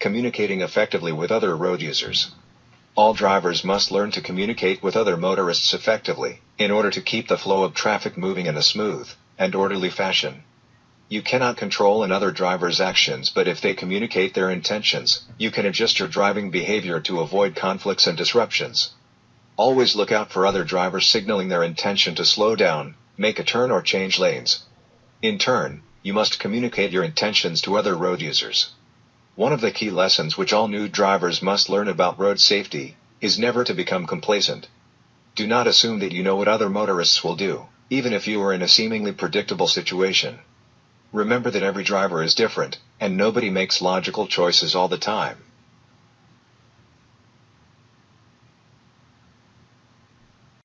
communicating effectively with other road users. All drivers must learn to communicate with other motorists effectively, in order to keep the flow of traffic moving in a smooth and orderly fashion. You cannot control another driver's actions, but if they communicate their intentions, you can adjust your driving behavior to avoid conflicts and disruptions. Always look out for other drivers signaling their intention to slow down, make a turn, or change lanes. In turn, you must communicate your intentions to other road users. One of the key lessons which all new drivers must learn about road safety is never to become complacent. Do not assume that you know what other motorists will do, even if you are in a seemingly predictable situation. Remember that every driver is different, and nobody makes logical choices all the time.